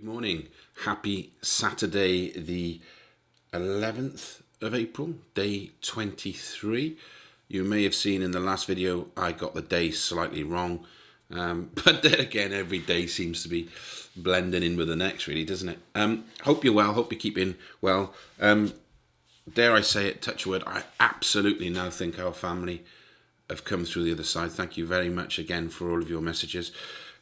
Good morning. Happy Saturday, the 11th of April, day 23. You may have seen in the last video I got the day slightly wrong, um, but then again, every day seems to be blending in with the next, really, doesn't it? Um, hope you're well. Hope you're keeping well. Um, dare I say it, touch wood, I absolutely now think our family have come through the other side. Thank you very much again for all of your messages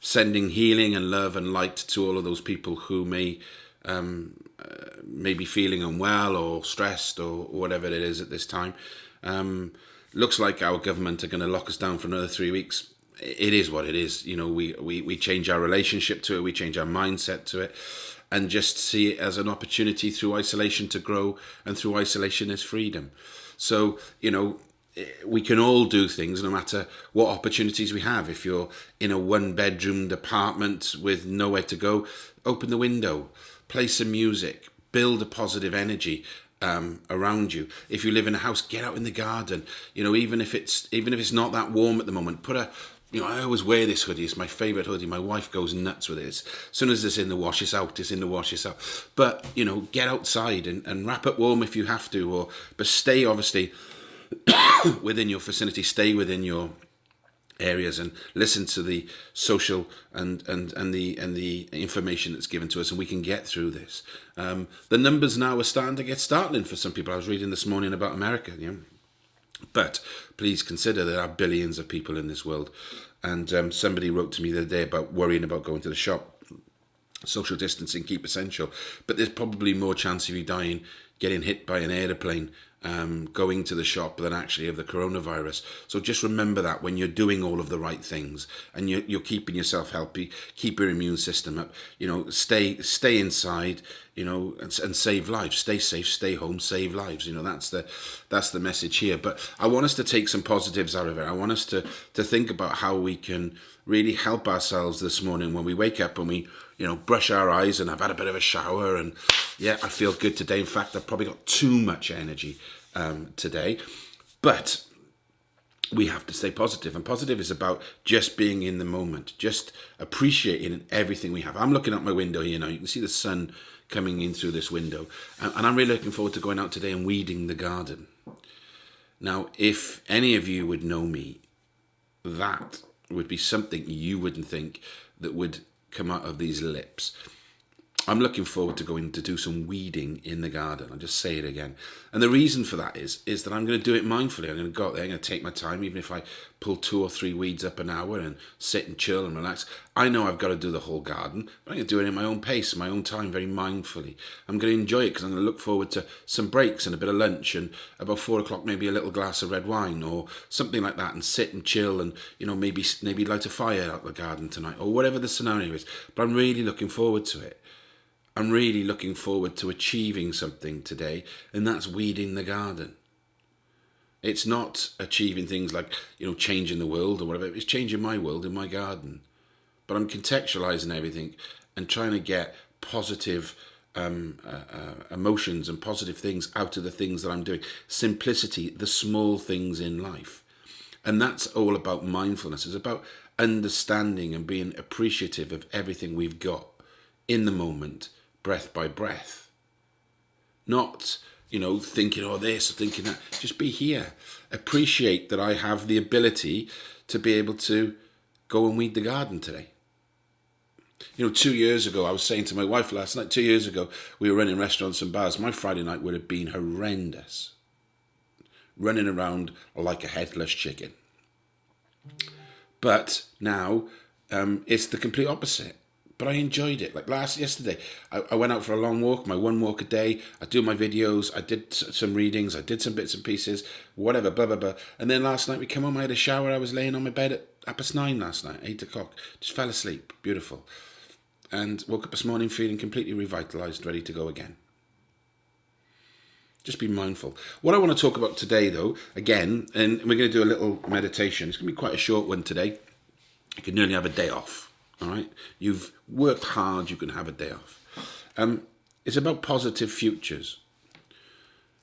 sending healing and love and light to all of those people who may um, uh, may be feeling unwell or stressed or, whatever it is at this time. Um, looks like our government are going to lock us down for another three weeks. It is what it is. You know, we, we, we change our relationship to it, we change our mindset to it, and just see it as an opportunity through isolation to grow, and through isolation is freedom. So, you know, we can all do things no matter what opportunities we have. If you're in a one bedroom apartment with nowhere to go, open the window, play some music, build a positive energy um, around you. If you live in a house, get out in the garden. You know, even if it's even if it's not that warm at the moment, put a you know, I always wear this hoodie. It's my favourite hoodie. My wife goes nuts with it. As soon as it's in the wash, it's out. It's in the wash, it's out. But, you know, get outside and, and wrap up warm if you have to. Or But stay, obviously, within your vicinity, stay within your areas and listen to the social and and and the and the information that's given to us and we can get through this. Um, the numbers now are starting to get startling for some people. I was reading this morning about america you know but please consider there are billions of people in this world. And um, somebody wrote to me the other day about worrying about going to the shop. Social distancing keep essential. But there's probably more chance of you dying getting hit by an aeroplane um, going to the shop than actually of the coronavirus. So just remember that when you're doing all of the right things and you're, you're keeping yourself healthy, keep your immune system up, you know, stay, stay inside, you know, and, and save lives, stay safe, stay home, save lives. You know, that's the, that's the message here. But I want us to take some positives out of it. I want us to, to think about how we can really help ourselves this morning when we wake up and we, you know, brush our eyes and I've had a bit of a shower and yeah, I feel good today. In fact, I've probably got too much energy um, today. But we have to stay positive and positive is about just being in the moment just appreciating everything we have i'm looking out my window here now you can see the sun coming in through this window and, and i'm really looking forward to going out today and weeding the garden now if any of you would know me that would be something you wouldn't think that would come out of these lips. I'm looking forward to going to do some weeding in the garden. I'll just say it again. And the reason for that is, is that I'm going to do it mindfully. I'm going to go out there, I'm going to take my time, even if I pull two or three weeds up an hour and sit and chill and relax. I know I've got to do the whole garden, but I'm going to do it in my own pace, my own time, very mindfully. I'm going to enjoy it because I'm going to look forward to some breaks and a bit of lunch and about four o'clock, maybe a little glass of red wine or something like that and sit and chill and, you know, maybe, maybe light a fire out the garden tonight or whatever the scenario is. But I'm really looking forward to it. I'm really looking forward to achieving something today, and that's weeding the garden. It's not achieving things like, you know, changing the world or whatever. It's changing my world in my garden. But I'm contextualizing everything and trying to get positive um, uh, uh, emotions and positive things out of the things that I'm doing. Simplicity, the small things in life. And that's all about mindfulness. It's about understanding and being appreciative of everything we've got in the moment breath by breath. Not, you know, thinking, oh, this, or thinking that. Just be here. Appreciate that I have the ability to be able to go and weed the garden today. You know, two years ago, I was saying to my wife last night, two years ago, we were running restaurants and bars. My Friday night would have been horrendous. Running around like a headless chicken. But now um, it's the complete opposite but I enjoyed it. Like last yesterday, I, I, went out for a long walk, my one walk a day. I do my videos, I did some readings, I did some bits and pieces, whatever, blah blah blah. And then last night we came home, I had a shower. I was laying on my bed at past nine last night, eight o'clock. Just fell asleep, beautiful, and woke up this morning feeling completely revitalized, ready to go again. Just be mindful. What I want to talk about today, though, again, and we're going to do a little meditation. It's going to be quite a short one today. You can nearly have a day off all right? You've worked hard, you can have a day off. Um, it's about positive futures.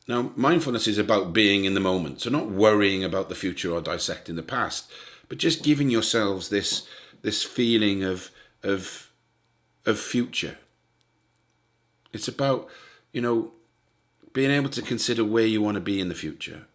Now, mindfulness is about being in the moment, so not worrying about the future or dissecting the past, but just giving yourselves this this feeling of of of future. It's about, you know, being able to consider where you want to be in the future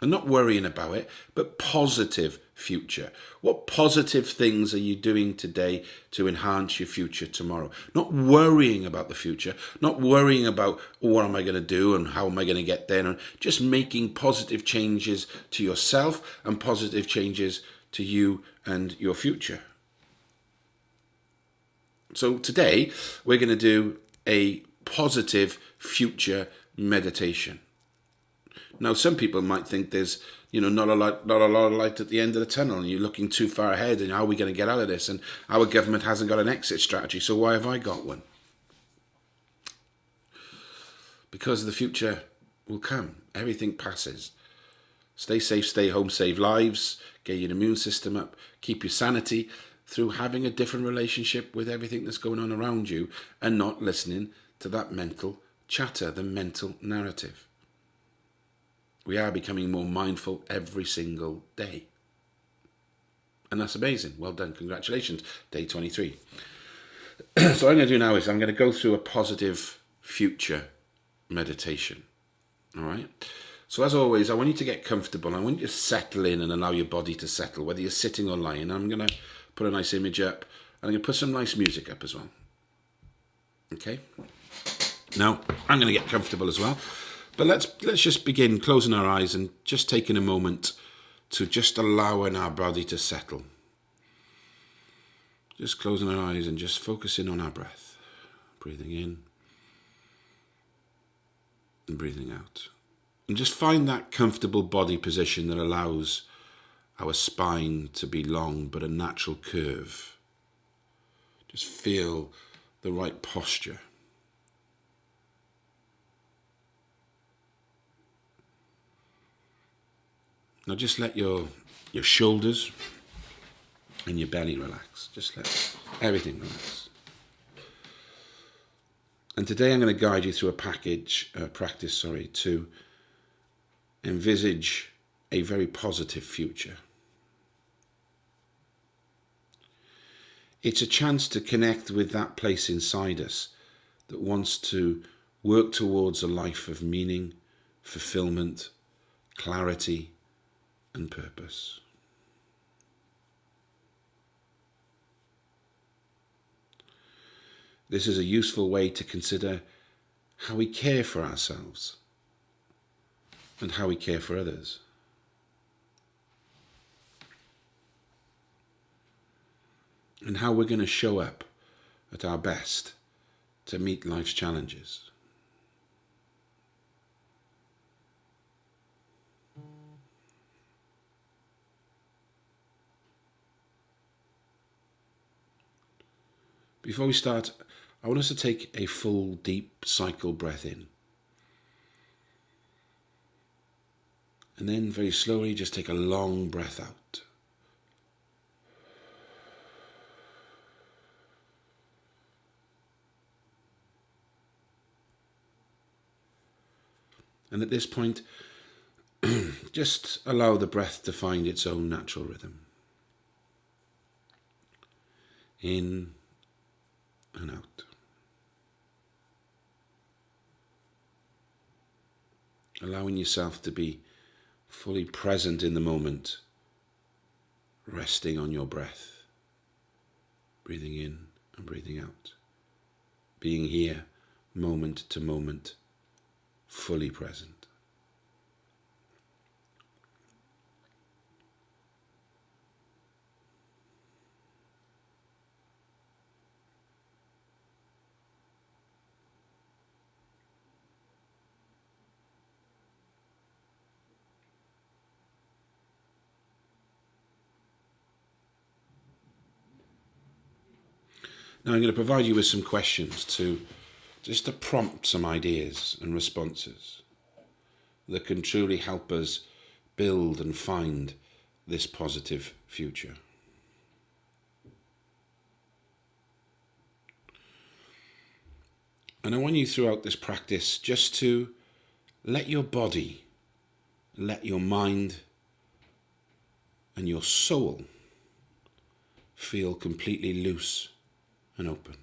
and not worrying about it, but positive future. What positive things are you doing today to enhance your future tomorrow? Not worrying about the future, not worrying about what am I going to do and how am I going to get there, and just making positive changes to yourself and positive changes to you and your future. So today we're going to do a positive future meditation. Now, some people might think there's, you know, not a lot, not a lot of light at the end of the tunnel, and you're looking too far ahead. And how are we going to get out of this? And our government hasn't got an exit strategy, so why have I got one? Because the future will come. Everything passes. Stay safe, stay home, save lives, get your immune system up, keep your sanity through having a different relationship with everything that's going on around you and not listening to that mental chatter, the mental narrative. We are becoming more mindful every single day. And that's amazing. Well done. Congratulations. Day 23. so what I'm going to do now is I'm going to go through a positive future meditation. All right. So as always, I want you to get comfortable. I want you to settle in and allow your body to settle, whether you're sitting or lying. I'm going to put a nice image up. And I'm going to put some nice music up as well. Okay. Now, I'm going to get comfortable as well. But let's let's just begin closing our eyes and just taking a moment to just allowing our body to settle. Just closing our eyes and just focusing on our breath. Breathing in and breathing out. And just find that comfortable body position that allows our spine to be long but a natural curve. Just feel the right posture. Now just let your your shoulders and your belly relax. Just let everything relax. And today I'm going to guide you through a package uh, practice, sorry, to envisage a very positive future. It's a chance to connect with that place inside us that wants to work towards a life of meaning, fulfillment, clarity, and purpose. This is a useful way to consider how we care for ourselves and how we care for others. And how we're going to show up at our best to meet life's challenges. Before we start, I want us to take a full deep cycle breath in. And then very slowly just take a long breath out. And at this point, just allow the breath to find its own natural rhythm. In and out. Allowing yourself to be fully present in the moment, resting on your breath, breathing in and breathing out, being here moment to moment, fully present. Now I'm going to provide you with some questions to just to prompt some ideas and responses that can truly help us build and find this positive future. And I want you throughout this practice just to let your body, let your mind and your soul feel completely loose and open.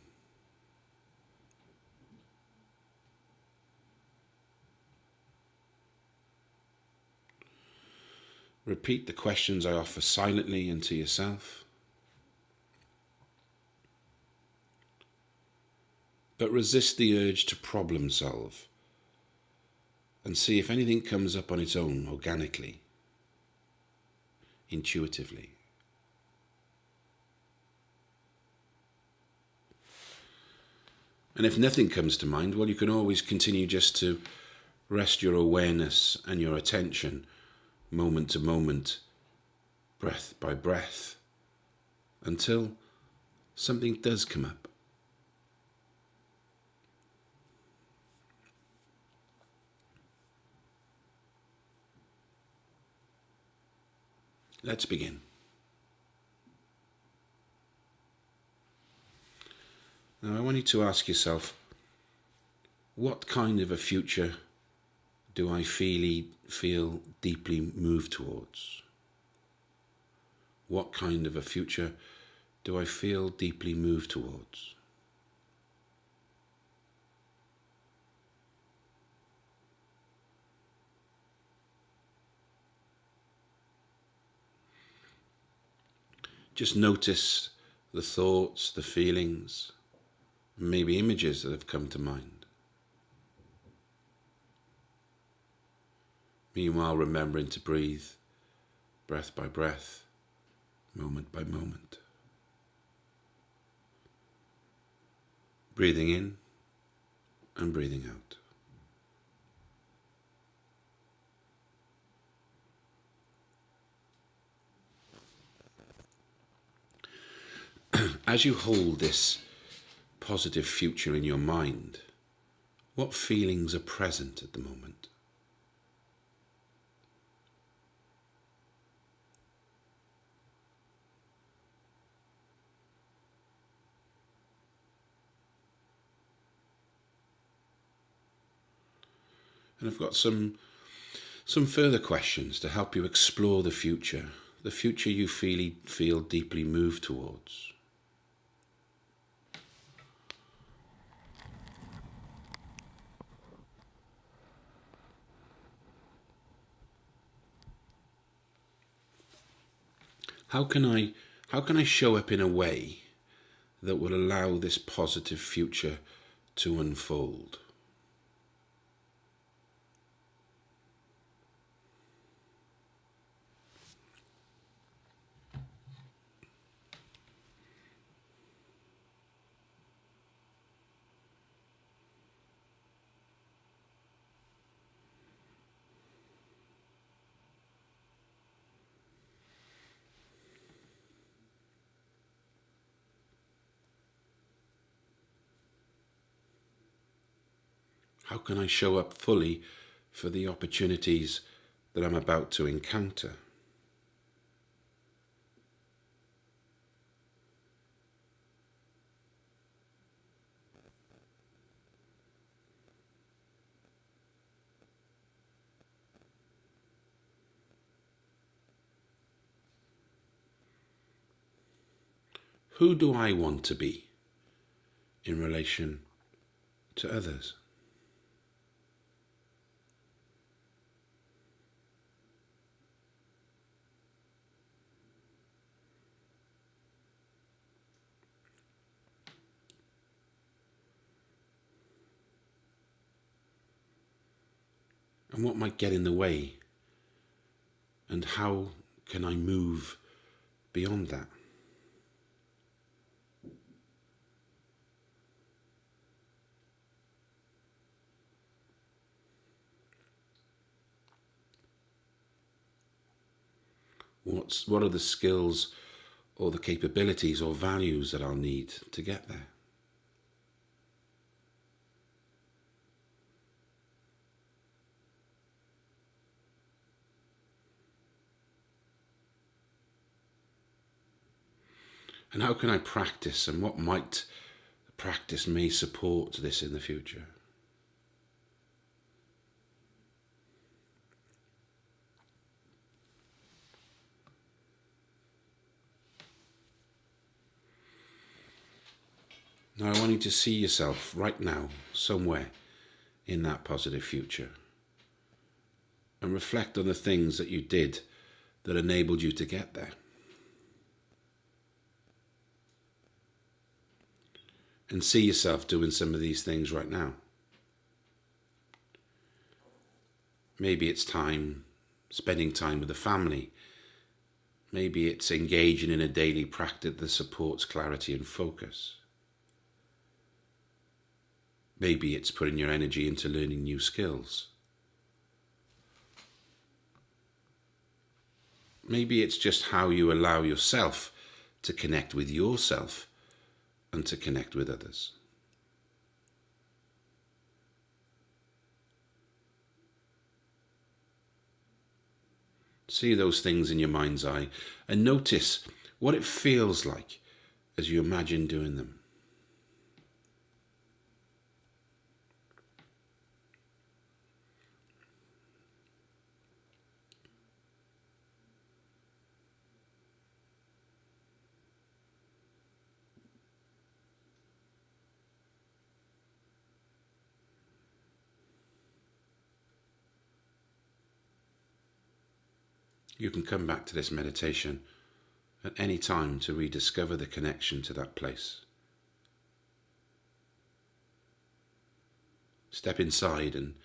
Repeat the questions I offer silently and to yourself. But resist the urge to problem solve and see if anything comes up on its own organically, intuitively. And if nothing comes to mind, well, you can always continue just to rest your awareness and your attention moment to moment, breath by breath, until something does come up. Let's begin. Now, I want you to ask yourself what kind of a future do I feel, feel deeply moved towards? What kind of a future do I feel deeply moved towards? Just notice the thoughts, the feelings, maybe images that have come to mind. Meanwhile, remembering to breathe breath by breath, moment by moment. Breathing in and breathing out. As you hold this positive future in your mind, what feelings are present at the moment? And I've got some some further questions to help you explore the future, the future you feel, feel deeply moved towards. How can I how can I show up in a way that will allow this positive future to unfold? How can I show up fully for the opportunities that I'm about to encounter? Who do I want to be in relation to others? And what might get in the way and how can I move beyond that? What's, what are the skills or the capabilities or values that I'll need to get there? And how can I practice and what might practice may support this in the future? Now I want you to see yourself right now, somewhere in that positive future. And reflect on the things that you did that enabled you to get there. And see yourself doing some of these things right now. Maybe it's time spending time with the family. Maybe it's engaging in a daily practice that supports clarity and focus. Maybe it's putting your energy into learning new skills. Maybe it's just how you allow yourself to connect with yourself and to connect with others. See those things in your mind's eye and notice what it feels like as you imagine doing them. You can come back to this meditation at any time to rediscover the connection to that place. Step inside and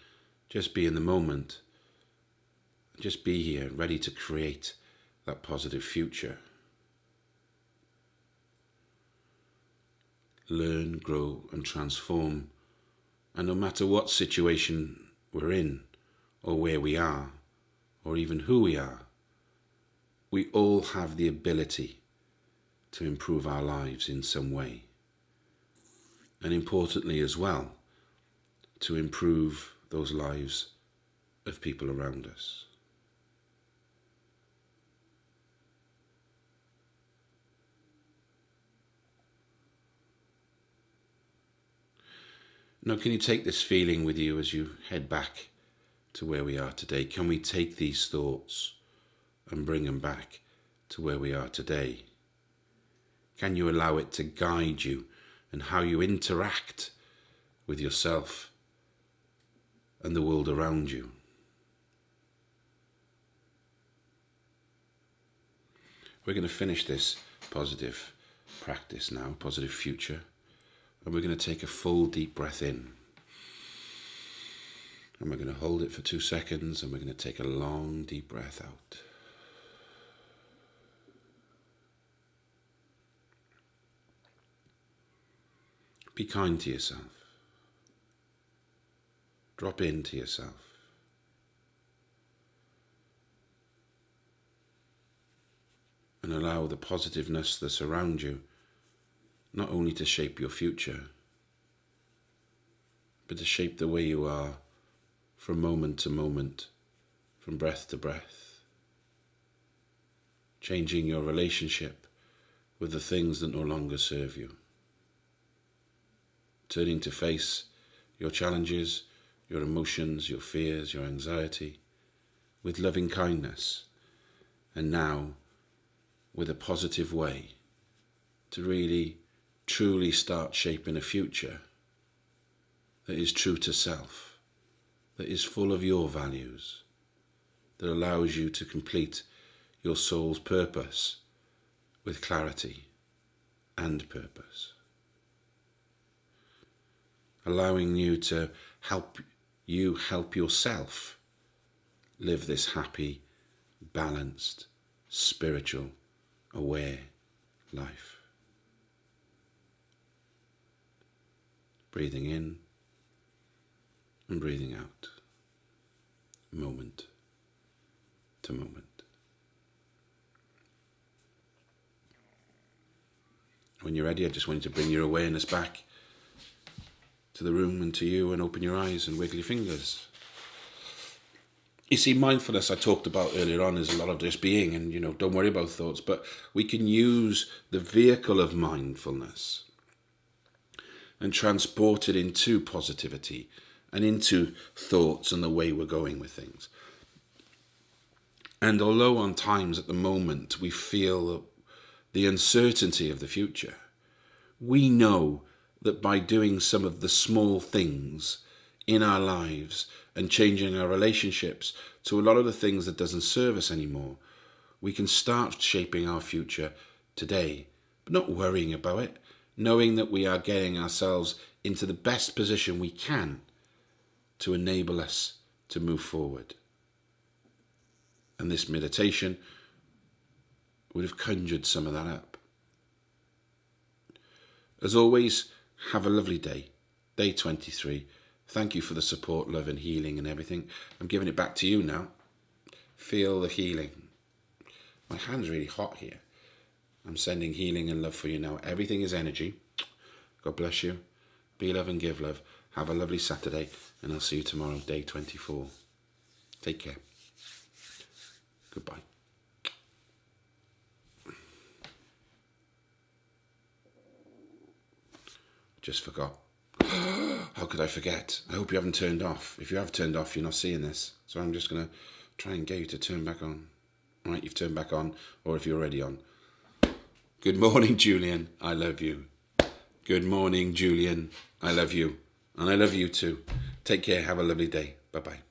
just be in the moment. Just be here, ready to create that positive future. Learn, grow, and transform. And no matter what situation we're in, or where we are, or even who we are, we all have the ability to improve our lives in some way. And importantly as well, to improve those lives of people around us. Now, can you take this feeling with you as you head back to where we are today? Can we take these thoughts and bring them back to where we are today? Can you allow it to guide you and how you interact with yourself and the world around you? We're going to finish this positive practice now, positive future, and we're going to take a full deep breath in. And we're going to hold it for two seconds and we're going to take a long deep breath out. Be kind to yourself. Drop into yourself. And allow the positiveness that surrounds you not only to shape your future, but to shape the way you are from moment to moment, from breath to breath, changing your relationship with the things that no longer serve you turning to face your challenges, your emotions, your fears, your anxiety with loving kindness, and now with a positive way to really truly start shaping a future that is true to self, that is full of your values, that allows you to complete your soul's purpose with clarity and purpose allowing you to help you help yourself live this happy, balanced, spiritual, aware life. Breathing in and breathing out, moment to moment. When you're ready, I just want you to bring your awareness back to the room and to you and open your eyes and wiggle your fingers. You see, mindfulness I talked about earlier on is a lot of just being and, you know, don't worry about thoughts, but we can use the vehicle of mindfulness and transport it into positivity and into thoughts and the way we're going with things. And although on times at the moment we feel the uncertainty of the future, we know that by doing some of the small things in our lives and changing our relationships to a lot of the things that doesn't serve us anymore, We can start shaping our future today, but not worrying about it, knowing that we are getting ourselves into the best position we can to enable us to move forward. And this meditation would have conjured some of that up. As always, have a lovely day. Day 23. Thank you for the support, love, and healing and everything. I'm giving it back to you now. Feel the healing. My hand's really hot here. I'm sending healing and love for you now. Everything is energy. God bless you. Be love and give love. Have a lovely Saturday, and I'll see you tomorrow, day 24. Take care. Just forgot. How could I forget? I hope you haven't turned off. If you have turned off, you're not seeing this. So I'm just going to try and get you to turn back on. Right, you've turned back on, or if you're already on. Good morning, Julian. I love you. Good morning, Julian. I love you. And I love you too. Take care. Have a lovely day. Bye bye.